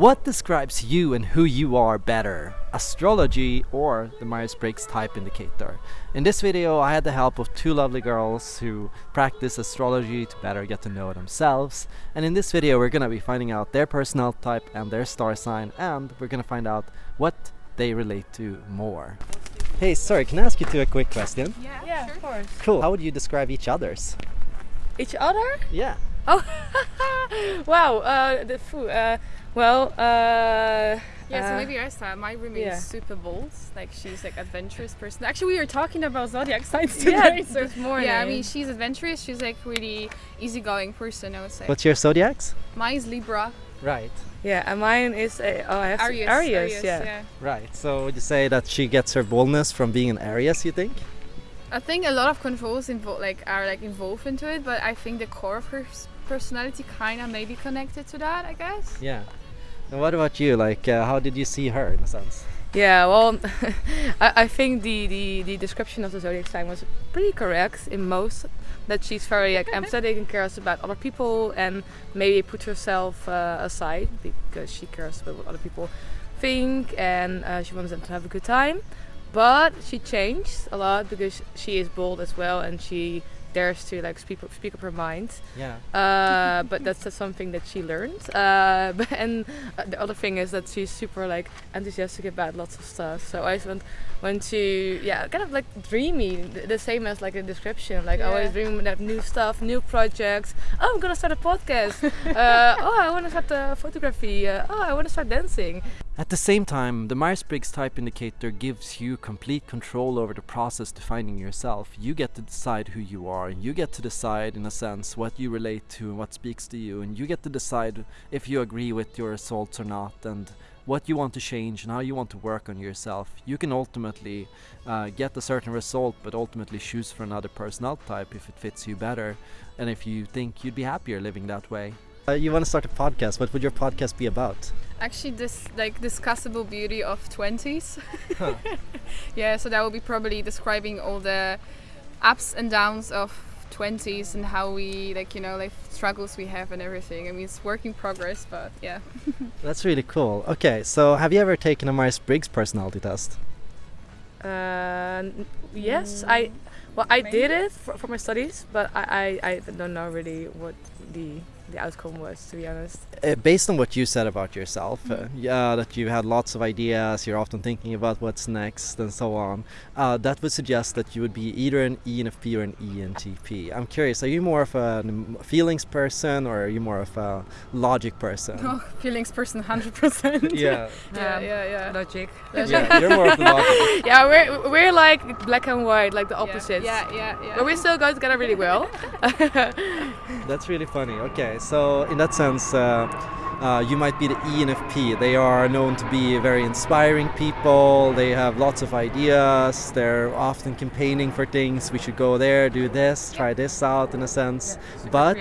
What describes you and who you are better? Astrology or the Myers-Briggs Type Indicator? In this video I had the help of two lovely girls who practice astrology to better get to know themselves and in this video we're gonna be finding out their personality type and their star sign and we're gonna find out what they relate to more. Hey, sorry, can I ask you two a quick question? Yeah, Yeah, sure. of course. Cool. How would you describe each other's? Each other? Yeah. Oh, wow. Uh, the food. Uh, well, uh, Yeah, so uh, maybe I start. My roommate yeah. is super bold. Like she's like adventurous person. Actually, we were talking about zodiac signs Yeah, today. so this morning. yeah, I mean she's adventurous. She's like really easygoing person. I would say. What's your zodiacs? Mine is Libra. Right. yeah, and mine is uh, oh, I have to- Aries. Aries, yeah. Right. So would you say that she gets her boldness from being an Aries, you think? I think a lot of controls involved like are like involved into it, but I think the core of her s- personality kind of maybe connected to that. I guess. Yeah. And what about you? Like, uh, how did you see her in a sense? Yeah, well, I, I think the, the, the description of the zodiac sign was pretty correct in most. That she's very like empathetic and cares about other people, and maybe put herself uh, aside because she cares about what other people think, and uh, she wants them to have a good time. But she changed a lot because she is bold as well, and she dares to like speak speak up her mind. Yeah. Uh, but that's just something that she learned. Uh, but, and uh, the other thing is that she's super like enthusiastic about lots of stuff. So I just want, want to yeah, kind of like dreamy, the, the same as like a description. Like I always Yeah. dream about new stuff, new projects. Oh, I'm gonna start a podcast. uh, oh, I want to start uh, photography. Uh, oh, I want to start dancing. At the same time, the Myers-Briggs Type Indicator gives you complete control over the process defining yourself. You get to decide who you are, and you get to decide, in a sense, what you relate to and what speaks to you, and you get to decide if you agree with your results or not, and what you want to change and how you want to work on yourself. You can ultimately uh, get a certain result, but ultimately choose for another personality type if it fits you better, and if you think you'd be happier living that way. Uh, you want to start a podcast? What would your podcast be about? Actually, this like discussable beauty of twenties. yeah, so that will be probably describing all the ups and downs of 20s and how we like you know like struggles we have and everything i mean it's work in progress but yeah That's really cool. Okay, so have you ever taken a Myers-Briggs personality test? Uh, n- yes, I well I did it for, for my studies, but I, I, I don't know really what the the outcome was to be honest. Uh, based on what you said about yourself, uh, yeah, that you had lots of ideas, you're often thinking about what's next and so on, uh, that would suggest that you would be either an E ENFP or an ENTP. I'm curious, are you more of a feelings person or are you more of a logic person? oh, feelings person 100% yeah, yeah yeah yeah Logic. yeah, you're more of the logic. yeah, we're we're like black and white, like the opposites. yeah yeah yeah But we still go together really well. That's really funny. Okay, so in that sense, uh, uh, you might be the ENFP. They are known to be very inspiring people. They have lots of ideas. They're often campaigning for things. We should go there, do this, try this out, in a sense. but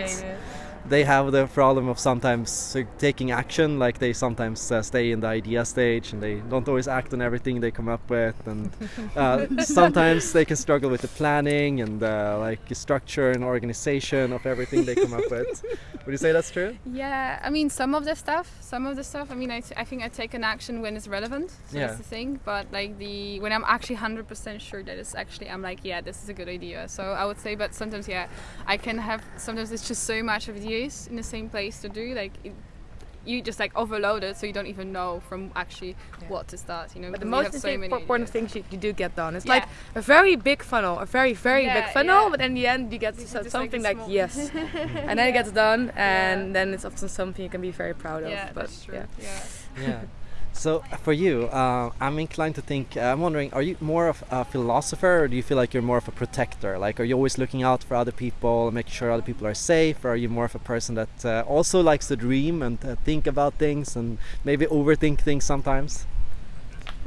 they have the problem of sometimes uh, taking action. Like they sometimes uh, stay in the idea stage and they don't always act on everything they come up with. And uh, sometimes they can struggle with the planning and uh, like structure and organization of everything they come up with. Would you say that's true? Yeah, I mean some of the stuff, some of the stuff. I mean, I, t- I think I take an action when it's relevant. So Yeah. that's the thing. But like the when I'm actually hundred percent sure that it's actually, I'm like, yeah, this is a good idea. So I would say, but sometimes, yeah, I can have. Sometimes it's just so much ideas in the same place to do. Like it, you just like overload it, so you don't even know from actually Yeah. what to start. You know, But the most have so many important ideas. things you, you do get done. It's Yeah. like a very big funnel, a very very Yeah, big funnel, yeah. but in the end you get You to something like, like, yes, and then it gets done, and Yeah. then it's often something you can be very proud of. Yeah, but that's true. yeah. Yeah. Yeah. So for you, uh, I'm inclined to think. Uh, I'm wondering, are you more of a philosopher, or do you feel like you're more of a protector? Like, are you always looking out for other people, making sure other people are safe, or are you more of a person that uh, also likes to dream and uh, think about things and maybe overthink things sometimes?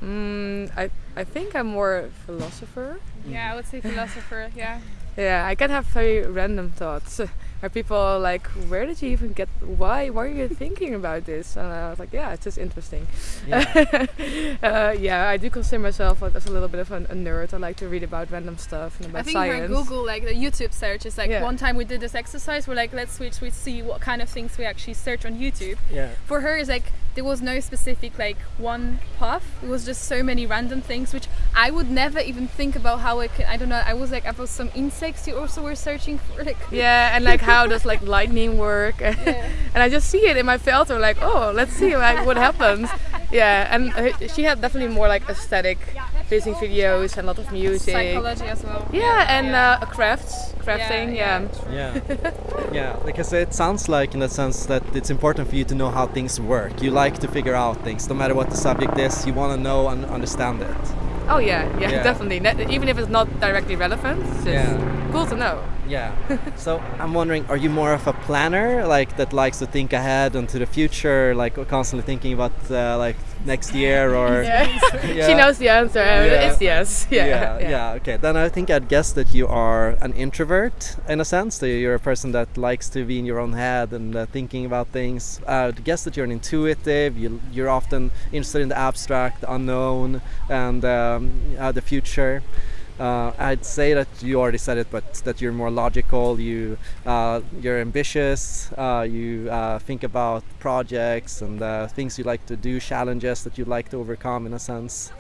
Mm, I I think I'm more a philosopher. Yeah, I would say philosopher. Yeah. Yeah, I can have very random thoughts. Where people are like, where did you even get? Why? Why are you thinking about this? And I was like, yeah, it's just interesting. Yeah. uh, yeah, I do consider myself like, as a little bit of an, a nerd. I like to read about random stuff and about I think science. for Google, like the YouTube search is like Yeah. one time we did this exercise. We're like, let's switch, we see what kind of things we actually search on YouTube. yeah. For her, it's like there was no specific like one path. It was just so many random things which I would never even think about how I could. I don't know. I was like about some insects you also were searching for. Like Yeah, and like how does like lightning work? Yeah. and I just see it in my filter, like, oh, let's see like what happens. Yeah, and she had definitely more like aesthetic music videos and a lot of music. psychology as well. Yeah, and Uh, crafts, crafting. yeah. Yeah, Yeah, yeah. Because it sounds like, in the sense that it's important for you to know how things work. You like to figure out things, no matter what the subject is. You want to know and understand it. Oh yeah, yeah, Yeah. definitely. Ne- even if it's not directly relevant, it's Yeah. cool to know. Yeah. so I'm wondering, are you more of a planner, like that likes to think ahead into the future, like constantly thinking about uh, like next year or? Yeah. She knows the answer. Yeah. It's yes. Yeah, yeah, yeah, Okay, then I think I'd guess that you are an introvert in a sense. That you're a person that likes to be in your own head and uh, thinking about things. I'd guess that you're an intuitive. You, you're often interested in the abstract, the unknown, and um, uh, the future. Uh, I'd say that you already said it, but that you're more logical. You, uh, you're ambitious. Uh, you uh, think about projects and uh, things you like to do, challenges that you like to overcome, in a sense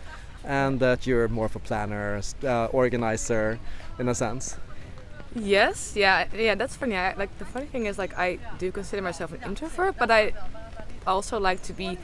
and that you're more of a planner, uh, organizer, in a sense. Yes, yeah, yeah. That's funny. I, like the funny thing is, like I do consider myself an introvert, but I also like to be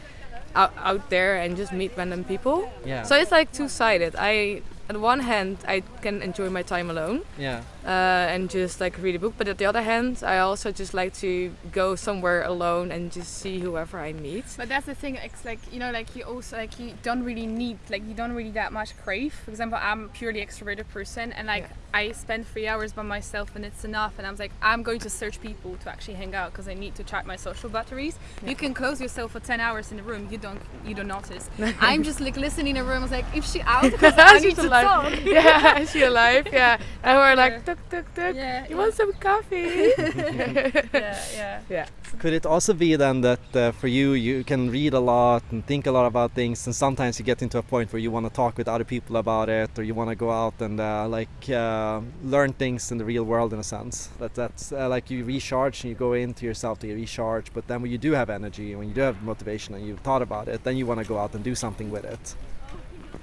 out, out there and just meet random people. Yeah. So it's like two-sided. I, on one hand, I can enjoy my time alone yeah. uh, and just like read a book, but at the other hand, I also just like to go somewhere alone and just see whoever I meet. But that's the thing. It's like you know, like you also like you don't really need like you don't really that much crave. For example, I'm a purely extroverted person, and like Yeah. I spend three hours by myself, and it's enough. And I'm like, I'm going to search people to actually hang out because I need to charge my social batteries. You can close yourself for ten hours in a room. You don't you don't notice. I'm just like listening in a room. I was like, if she out, because I need She's to alive. talk. yeah, is she alive? Yeah. And we're like, tuk tuk tuk. Yeah, You yeah. want some coffee? yeah, yeah. yeah. Could it also be then that uh, for you, you can read a lot and think a lot about things, and sometimes you get into a point where you want to talk with other people about it, or you want to go out and uh, like uh, learn things in the real world, in a sense. That that's uh, like you recharge and you go into yourself to recharge. But then when you do have energy, and when you do have motivation, and you've thought about it, then you want to go out and do something with it.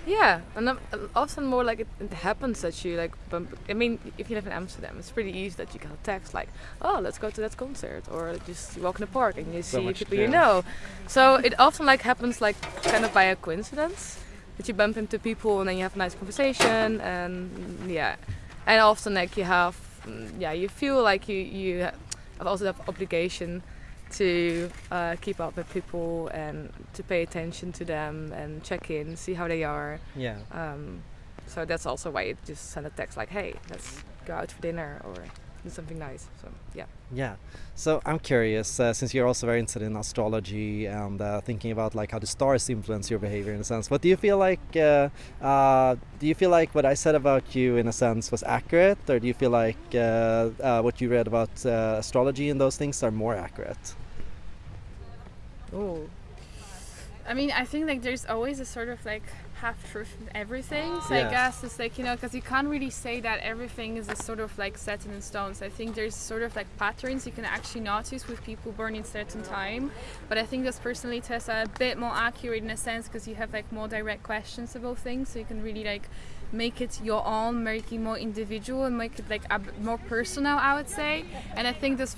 Yeah, and um, often more like it, it happens that you like bump. I mean, if you live in Amsterdam, it's pretty easy that you get a text like, "Oh, let's go to that concert," or just you walk in the park and you So see people you know. So it often like happens like kind of by a coincidence that you bump into people and then you have a nice conversation and yeah, and often like you have mm, yeah you feel like you you have also have obligation to uh, keep up with people and to pay attention to them and check in, see how they are. Yeah. Um, so that's also why you just send a text like, "Hey, let's go out for dinner or do something nice." So yeah. Yeah. So I'm curious, uh, since you're also very interested in astrology and uh, thinking about like how the stars influence your behavior in a sense. What do you feel like? Uh, uh, do you feel like what I said about you in a sense was accurate, or do you feel like uh, uh, what you read about uh, astrology and those things are more accurate? Oh. I mean, I think like there's always a sort of like half truth in everything. So Yeah. I guess it's like you know, because you can't really say that everything is a sort of like set in stone. So I think there's sort of like patterns you can actually notice with people born in certain time. But I think those personality tests are a bit more accurate in a sense because you have like more direct questions about things, so you can really like make it your own, make it more individual, and make it like more personal. I would say, and I think this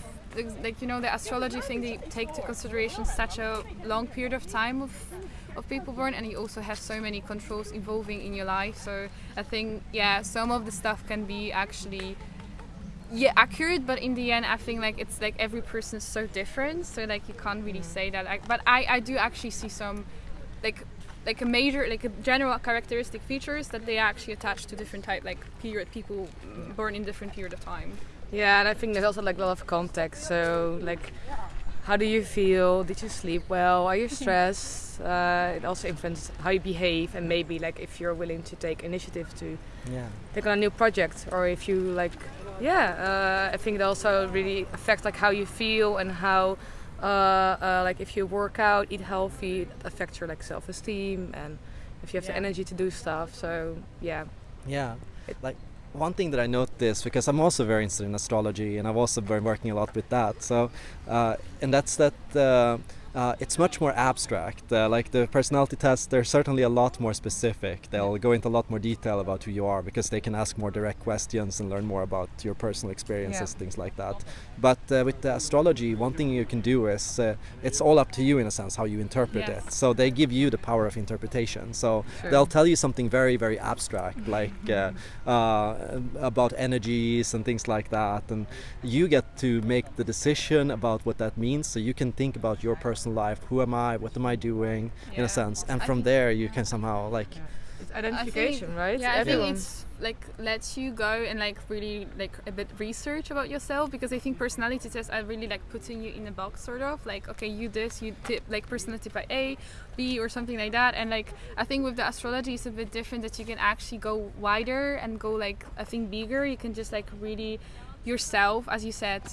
like you know the astrology thing they take to consideration such a long period of time of of people born and you also have so many controls evolving in your life. So i think yeah some of the stuff can be actually yeah accurate but in the end i think like it's like every person is so different. So like you can't really say that like, but i i do actually see some like like a major like a general characteristic features that they actually attach to different type like period people born in different period of time Yeah, and I think there's also like a lot of context. So like, how do you feel? Did you sleep well? Are you stressed? Uh, it also influences how you behave and maybe like if you're willing to take initiative to Yeah. take on a new project or if you like yeah uh, i think it also really affects like how you feel and how uh, uh, like if you work out eat healthy it affects your like self-esteem and if you have the energy to do stuff so yeah Yeah. It- Like one thing that I noticed because I'm also very interested in astrology and I've also been working a lot with that. So, uh, and that's that uh, uh, it's much more abstract. Uh, like the personality tests, they're certainly a lot more specific. They'll go into a lot more detail about who you are because they can ask more direct questions and learn more about your personal experiences, Yeah. things like that. But uh, with the astrology, one thing you can do is uh, it's all up to you in a sense how you interpret Yes. it. So they give you the power of interpretation. So Sure. they'll tell you something very, very abstract, like uh, uh, about energies and things like that, and you get to make the decision about what that means. So you can think about your personal life. Who am I? What am I doing? In a sense, and I from there you can somehow like It's identification, think, right? Yeah, I Everyone. think it's like lets you go and like really like a bit research about yourself because I think personality tests are really like putting you in a box sort of like okay you this you tip like personality by A, B or something like that and like I think with the astrology it's a bit different that you can actually go wider and go like I think bigger you can just like really yourself as you said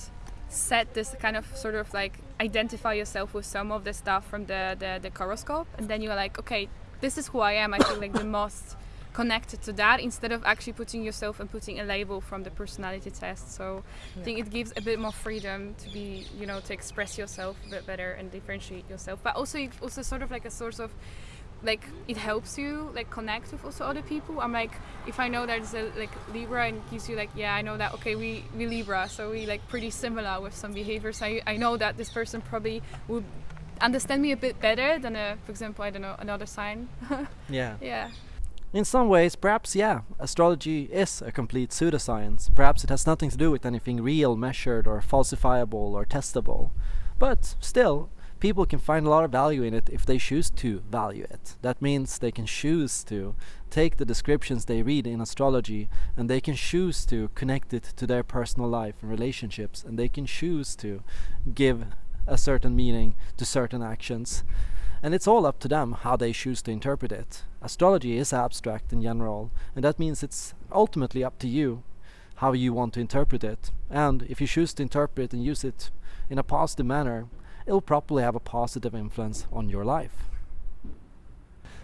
set this kind of sort of like identify yourself with some of the stuff from the the, the horoscope and then you're like okay this is who I am. I feel like the most connected to that instead of actually putting yourself and putting a label from the personality test. So I think it gives a bit more freedom to be you know to express yourself a bit better and differentiate yourself. But also also sort of like a source of like it helps you like connect with also other people i'm like if i know there's a like libra and gives you like yeah i know that okay we we libra so we like pretty similar with some behaviors i, I know that this person probably would understand me a bit better than a for example i don't know another sign yeah. yeah In some ways, perhaps, yeah, astrology is a complete pseudoscience. Perhaps it has nothing to do with anything real, measured, or falsifiable, or testable. But still, people can find a lot of value in it if they choose to value it. That means they can choose to take the descriptions they read in astrology and they can choose to connect it to their personal life and relationships and they can choose to give a certain meaning to certain actions. And it's all up to them how they choose to interpret it. Astrology is abstract in general, and that means it's ultimately up to you how you want to interpret it. And if you choose to interpret and use it in a positive manner, it'll probably have a positive influence on your life.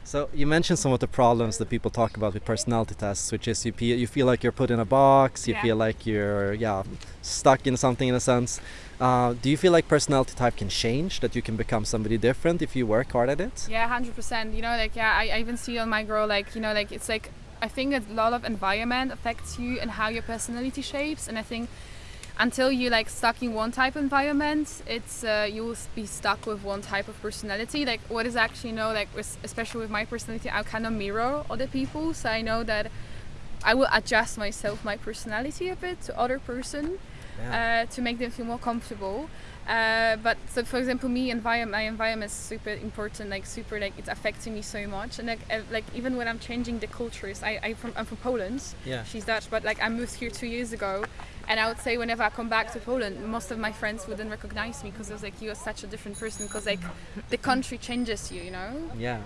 So you mentioned some of the problems that people talk about with personality tests, which is you you feel like you're put in a box, you Yeah. feel like you're yeah stuck in something in a sense. Uh, do you feel like personality type can change? That you can become somebody different if you work hard at it? Yeah, hundred percent. You know, like yeah, I, I even see on my girl, like you know, like it's like I think a lot of environment affects you and how your personality shapes, and I think until you like stuck in one type of environment, it's uh, you will be stuck with one type of personality. Like what is actually you know, like with, especially with my personality, I kind of mirror other people, so I know that I will adjust myself, my personality a bit to other person uh, to make them feel more comfortable. Uh, but so, for example, me environment, my environment is super important. Like super, like it's affecting me so much. And like, like even when I'm changing the cultures, I, I from, I'm from Poland. Yeah. She's Dutch, but like I moved here two years ago, and I would say whenever I come back to Poland, most of my friends wouldn't recognize me because it was like you are such a different person because like the country changes you, you know. Yeah.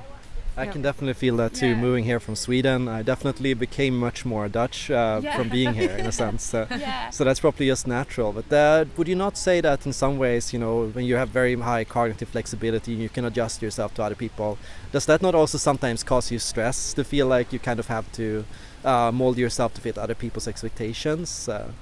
I Yeah. can definitely feel that too. Yeah. Moving here from Sweden, I definitely became much more Dutch uh, Yeah. from being here, in a sense. Yeah. so that's probably just natural. But uh, would you not say that in some ways, you know, when you have very high cognitive flexibility, you can adjust yourself to other people? Does that not also sometimes cause you stress to feel like you kind of have to uh, mold yourself to fit other people's expectations? Uh,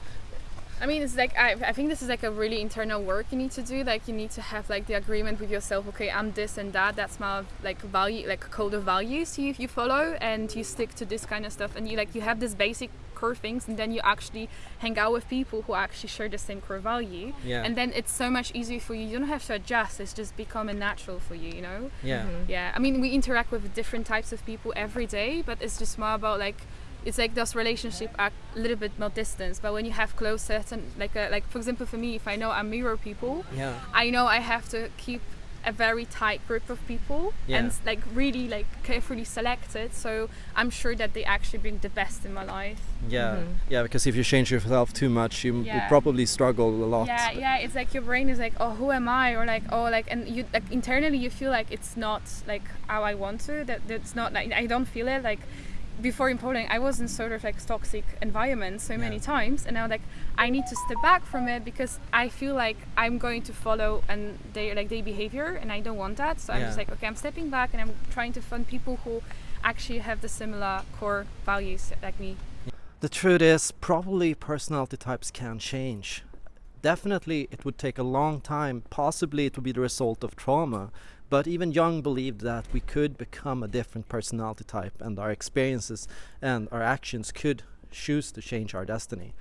I mean, it's like I, I think this is like a really internal work you need to do. Like you need to have like the agreement with yourself. Okay, I'm this and that. That's my like value, like code of values you if you follow, and you stick to this kind of stuff. And you like you have this basic core things, and then you actually hang out with people who actually share the same core value. Yeah. And then it's so much easier for you. You don't have to adjust. It's just becoming natural for you. You know. yeah. Mm-hmm. Yeah, I mean, we interact with different types of people every day, but it's just more about like, it's like those relationship are a little bit more distance. But when you have close certain, like, uh, like for example, for me, if I know I mirror people, Yeah. I know I have to keep a very tight group of people Yeah. and like really like carefully selected. So I'm sure that they actually bring the best in my life. Yeah. Mhm. Yeah. Because if you change yourself too much, you m- will probably struggle a lot. Yeah, yeah. It's like your brain is like, oh, who am I? Or like, oh, like, and you like internally you feel like it's not like how I want to. That that's not like I don't feel it. Like before in Poland, I was in sort of like toxic environment so many Yeah. times, and now like I need to step back from it because I feel like I'm going to follow and they like their behavior, and I don't want that. So I'm just like, okay, I'm stepping back and I'm trying to find people who actually have the similar core values like me. The truth is, probably personality types can change. Definitely, it would take a long time. Possibly, it would be the result of trauma. But even Jung believed that we could become a different personality type, and our experiences and our actions could choose to change our destiny.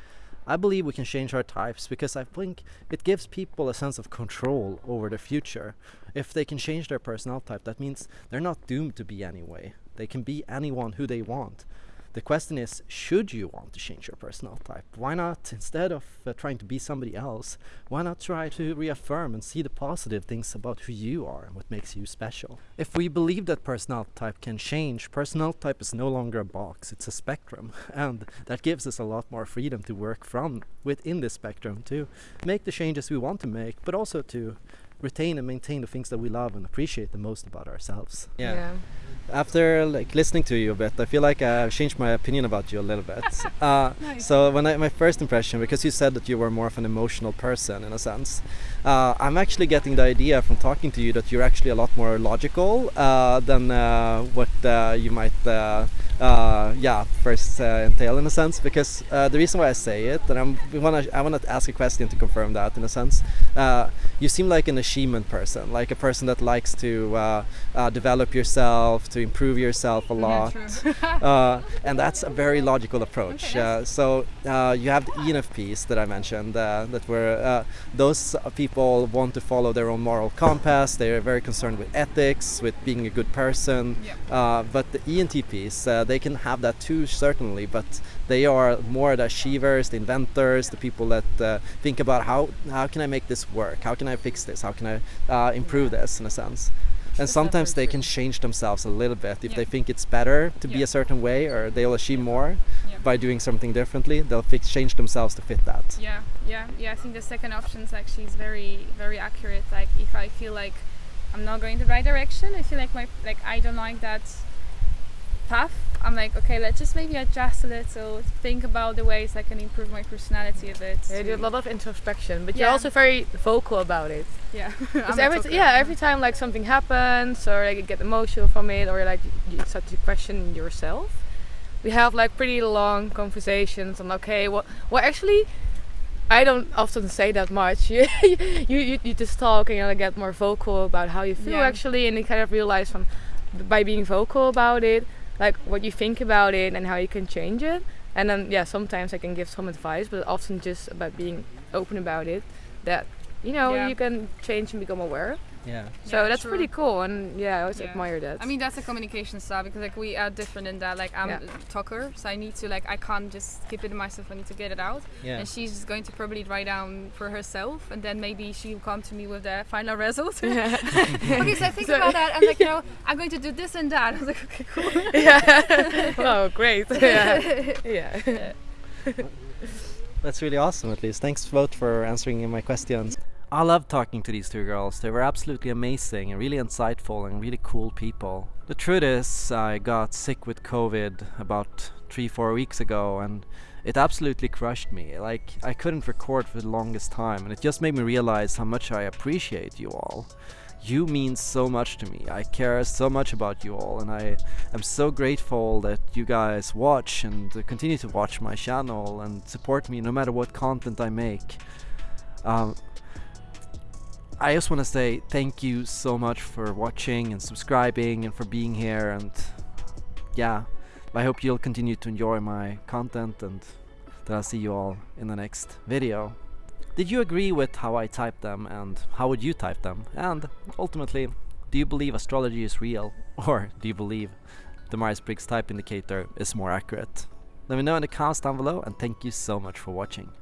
I believe we can change our types because I think it gives people a sense of control over the future. If they can change their personality type, that means they're not doomed to be anyway. They can be anyone who they want. The question is, should you want to change your personal type? Why not, instead of uh, trying to be somebody else, why not try to reaffirm and see the positive things about who you are and what makes you special? If we believe that personal type can change, personal type is no longer a box, it's a spectrum. And that gives us a lot more freedom to work from within this spectrum to make the changes we want to make, but also to retain and maintain the things that we love and appreciate the most about ourselves. After like listening to you a bit, I feel like I've changed my opinion about you a little bit. uh, Nice. So when I, my first impression, because you said that you were more of an emotional person in a sense, uh, I'm actually getting the idea from talking to you that you're actually a lot more logical uh, than uh, what uh, you might, uh, uh, yeah, first uh, entail in a sense. Because uh, the reason why I say it, and I'm, wanna, I want to ask a question to confirm that in a sense. Uh, you seem like an achievement person, like a person that likes to uh, uh, develop yourself, to improve yourself a lot. uh, and that's a very logical approach. Okay, so uh, you have the ENFPs that I mentioned, uh, that were uh, those people want to follow their own moral compass. They are very concerned with ethics, with being a good person. Yeah. Uh, but the ENTPs, uh, they can have that too, certainly. But they are more the achievers, the inventors, the people that uh, think about how how can I make this work? How can I fix this? How can I uh, improve this in a sense? And sometimes they can change themselves a little bit if Yeah. they think it's better to be a certain way, or they'll achieve more Yeah. by doing something differently. They'll fix change themselves to fit that. Yeah, yeah, yeah. I think the second option is actually is very, very accurate. Like if I feel like I'm not going the right direction, I feel like my like I don't like that path. I'm like, okay, let's just maybe adjust a little, think about the ways I can improve my personality a bit. Yeah, you do a lot of introspection, but you're Yeah. also very vocal about it. Yeah, Because every yeah, every time like something happens or like you get emotional from it or like you start to question yourself, we have like pretty long conversations on okay, what well actually I don't often say that much. you, you you you just talk and you get more vocal about how you feel Yeah. actually, and you kind of realize from by being vocal about it, like what you think about it and how you can change it. And then yeah, sometimes I can give some advice, but often just about being open about it. That you know Yeah. you can change and become aware. Yeah. So Yeah, that's true. pretty cool, and yeah, I always Yeah. admire that. I mean that's a communication style because like we are different in that like I'm Yeah. a talker so I need to like I can't just keep it in myself I need to get it out Yeah. and she's just going to probably write down for herself and then maybe she'll come to me with the final result yeah. okay so I think So- about that i'm like you know I'm going to do this and that I was like okay cool yeah. oh, great. yeah. Yeah. That's really awesome, at least. Thanks both for answering my questions. I love talking to these two girls. They were absolutely amazing and really insightful and really cool people. The truth is, I got sick with COVID about three, four weeks ago, and it absolutely crushed me. Like, I couldn't record for the longest time, and it just made me realize how much I appreciate you all. You mean so much to me. I care so much about you all, and I am so grateful that you guys watch and continue to watch my channel and support me no matter what content I make. Um, I just want to say thank you so much for watching and subscribing and for being here and yeah, I hope you'll continue to enjoy my content and that I'll see you all in the next video. Did you agree with how I typed them and how would you type them? And ultimately, do you believe astrology is real or do you believe the Myers-Briggs type indicator is more accurate? Let me know in the comments down below and thank you so much for watching.